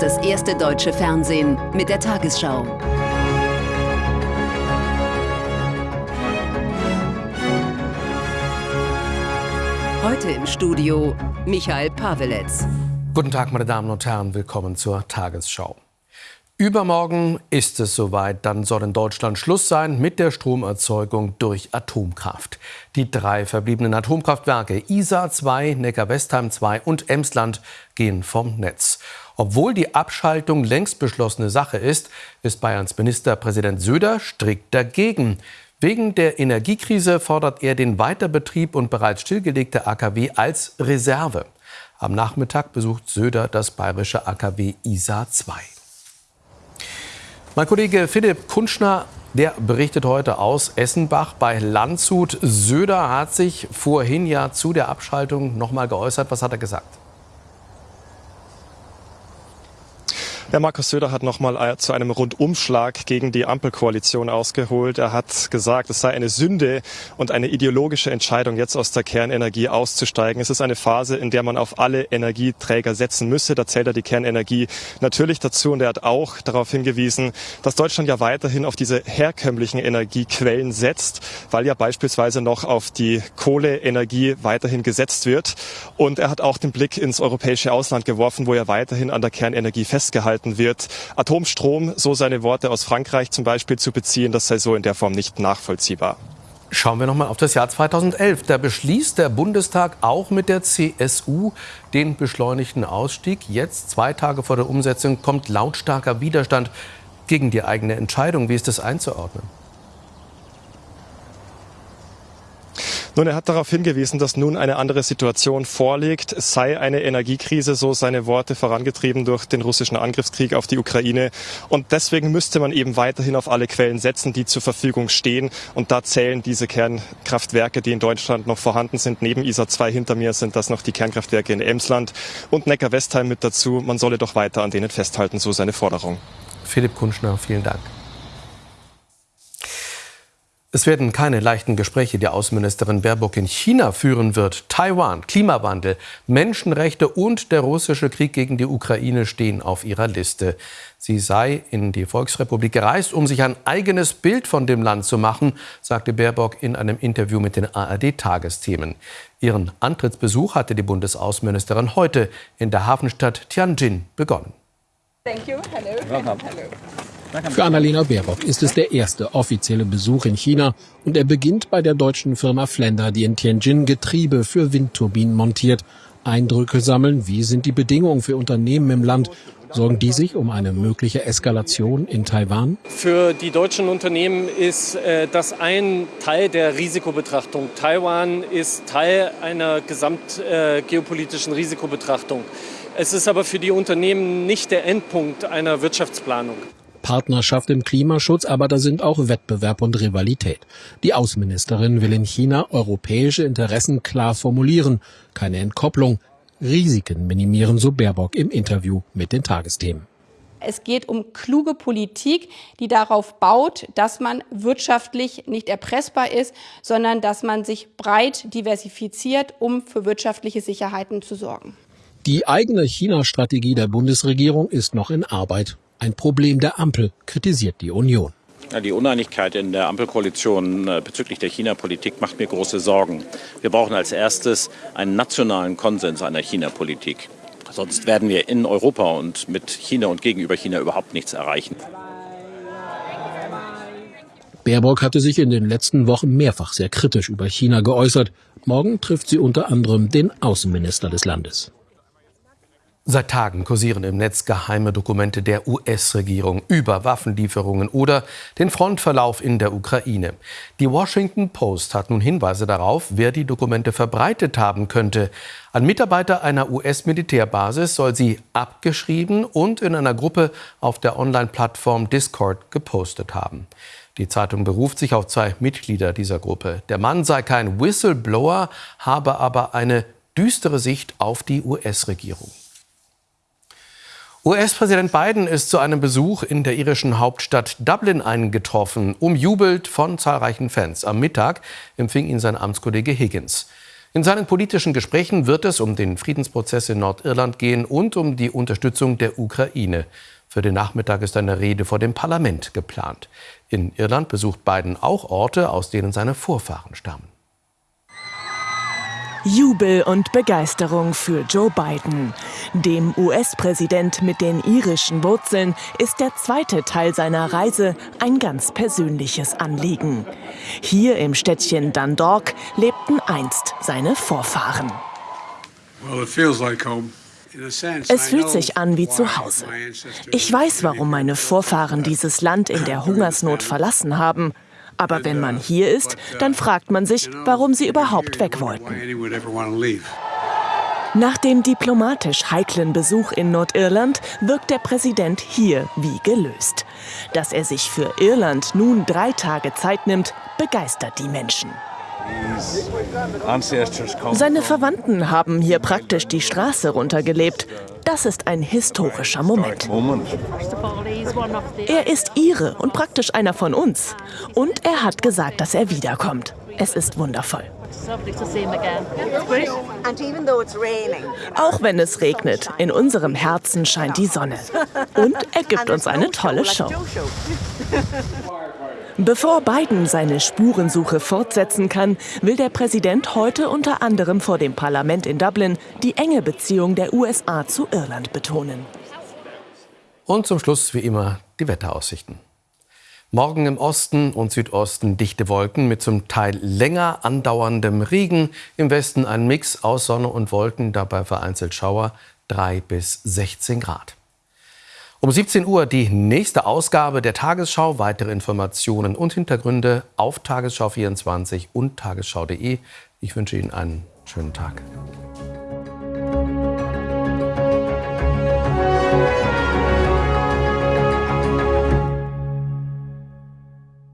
das erste deutsche Fernsehen mit der Tagesschau. Heute im Studio Michael Paveletz. Guten Tag, meine Damen und Herren, willkommen zur Tagesschau. Übermorgen ist es soweit. Dann soll in Deutschland Schluss sein mit der Stromerzeugung durch Atomkraft. Die drei verbliebenen Atomkraftwerke Isar 2, Neckar-Westheim 2 und Emsland gehen vom Netz. Obwohl die Abschaltung längst beschlossene Sache ist, ist Bayerns Ministerpräsident Söder strikt dagegen. Wegen der Energiekrise fordert er den Weiterbetrieb und bereits stillgelegte AKW als Reserve. Am Nachmittag besucht Söder das bayerische AKW Isar 2. Mein Kollege Philipp Kunschner, der berichtet heute aus Essenbach bei Landshut. Söder hat sich vorhin ja zu der Abschaltung noch mal geäußert. Was hat er gesagt? Ja, Markus Söder hat nochmal äh, zu einem Rundumschlag gegen die Ampelkoalition ausgeholt. Er hat gesagt, es sei eine Sünde und eine ideologische Entscheidung, jetzt aus der Kernenergie auszusteigen. Es ist eine Phase, in der man auf alle Energieträger setzen müsse. Da zählt er die Kernenergie natürlich dazu. Und er hat auch darauf hingewiesen, dass Deutschland ja weiterhin auf diese herkömmlichen Energiequellen setzt, weil ja beispielsweise noch auf die Kohleenergie weiterhin gesetzt wird. Und er hat auch den Blick ins europäische Ausland geworfen, wo er weiterhin an der Kernenergie festgehalten gehalten wird. Atomstrom, so seine Worte aus Frankreich zum Beispiel zu beziehen, das sei so in der Form nicht nachvollziehbar. Schauen wir noch mal auf das Jahr 2011. Da beschließt der Bundestag auch mit der CSU den beschleunigten Ausstieg. Jetzt, zwei Tage vor der Umsetzung, kommt lautstarker Widerstand gegen die eigene Entscheidung. Wie ist das einzuordnen? Nun, er hat darauf hingewiesen, dass nun eine andere Situation vorliegt. Es sei eine Energiekrise, so seine Worte vorangetrieben durch den russischen Angriffskrieg auf die Ukraine. Und deswegen müsste man eben weiterhin auf alle Quellen setzen, die zur Verfügung stehen. Und da zählen diese Kernkraftwerke, die in Deutschland noch vorhanden sind. Neben ISA 2 hinter mir sind das noch die Kernkraftwerke in Emsland und Neckar-Westheim mit dazu. Man solle doch weiter an denen festhalten, so seine Forderung. Philipp Kunschner, vielen Dank. Es werden keine leichten Gespräche, die Außenministerin Baerbock in China führen wird. Taiwan, Klimawandel, Menschenrechte und der russische Krieg gegen die Ukraine stehen auf ihrer Liste. Sie sei in die Volksrepublik gereist, um sich ein eigenes Bild von dem Land zu machen, sagte Baerbock in einem Interview mit den ARD-Tagesthemen. Ihren Antrittsbesuch hatte die Bundesaußenministerin heute in der Hafenstadt Tianjin begonnen. Thank you. Hello. Welcome. Hello. Für Annalena Baerbock ist es der erste offizielle Besuch in China und er beginnt bei der deutschen Firma Flender, die in Tianjin Getriebe für Windturbinen montiert. Eindrücke sammeln, wie sind die Bedingungen für Unternehmen im Land? Sorgen die sich um eine mögliche Eskalation in Taiwan? Für die deutschen Unternehmen ist äh, das ein Teil der Risikobetrachtung. Taiwan ist Teil einer gesamtgeopolitischen äh, Risikobetrachtung. Es ist aber für die Unternehmen nicht der Endpunkt einer Wirtschaftsplanung. Partnerschaft im Klimaschutz, aber da sind auch Wettbewerb und Rivalität. Die Außenministerin will in China europäische Interessen klar formulieren, keine Entkopplung, Risiken minimieren, so Baerbock im Interview mit den Tagesthemen. Es geht um kluge Politik, die darauf baut, dass man wirtschaftlich nicht erpressbar ist, sondern dass man sich breit diversifiziert, um für wirtschaftliche Sicherheiten zu sorgen. Die eigene China-Strategie der Bundesregierung ist noch in Arbeit. Ein Problem der Ampel, kritisiert die Union. Die Uneinigkeit in der Ampelkoalition äh, bezüglich der China-Politik macht mir große Sorgen. Wir brauchen als erstes einen nationalen Konsens einer China-Politik. Sonst werden wir in Europa und mit China und gegenüber China überhaupt nichts erreichen. Baerbock hatte sich in den letzten Wochen mehrfach sehr kritisch über China geäußert. Morgen trifft sie unter anderem den Außenminister des Landes. Seit Tagen kursieren im Netz geheime Dokumente der US-Regierung über Waffenlieferungen oder den Frontverlauf in der Ukraine. Die Washington Post hat nun Hinweise darauf, wer die Dokumente verbreitet haben könnte. Ein Mitarbeiter einer US-Militärbasis soll sie abgeschrieben und in einer Gruppe auf der Online-Plattform Discord gepostet haben. Die Zeitung beruft sich auf zwei Mitglieder dieser Gruppe. Der Mann sei kein Whistleblower, habe aber eine düstere Sicht auf die US-Regierung. US-Präsident Biden ist zu einem Besuch in der irischen Hauptstadt Dublin eingetroffen, umjubelt von zahlreichen Fans. Am Mittag empfing ihn sein Amtskollege Higgins. In seinen politischen Gesprächen wird es um den Friedensprozess in Nordirland gehen und um die Unterstützung der Ukraine. Für den Nachmittag ist eine Rede vor dem Parlament geplant. In Irland besucht Biden auch Orte, aus denen seine Vorfahren stammen. Jubel und Begeisterung für Joe Biden. Dem US-Präsident mit den irischen Wurzeln ist der zweite Teil seiner Reise ein ganz persönliches Anliegen. Hier im Städtchen Dundalk lebten einst seine Vorfahren. Es fühlt sich an wie zu Hause. Ich weiß, warum meine Vorfahren dieses Land in der Hungersnot verlassen haben. Aber wenn man hier ist, dann fragt man sich, warum sie überhaupt weg wollten. Nach dem diplomatisch heiklen Besuch in Nordirland wirkt der Präsident hier wie gelöst. Dass er sich für Irland nun drei Tage Zeit nimmt, begeistert die Menschen. Seine Verwandten haben hier praktisch die Straße runtergelebt. Das ist ein historischer Moment. Er ist Ire und praktisch einer von uns. Und er hat gesagt, dass er wiederkommt. Es ist wundervoll. Auch wenn es regnet, in unserem Herzen scheint die Sonne. Und er gibt uns eine tolle Show. Bevor Biden seine Spurensuche fortsetzen kann, will der Präsident heute unter anderem vor dem Parlament in Dublin die enge Beziehung der USA zu Irland betonen. Und zum Schluss wie immer die Wetteraussichten. Morgen im Osten und Südosten dichte Wolken mit zum Teil länger andauerndem Regen. Im Westen ein Mix aus Sonne und Wolken, dabei vereinzelt Schauer 3 bis 16 Grad. Um 17 Uhr die nächste Ausgabe der Tagesschau. Weitere Informationen und Hintergründe auf Tagesschau24 und tagesschau.de. Ich wünsche Ihnen einen schönen Tag.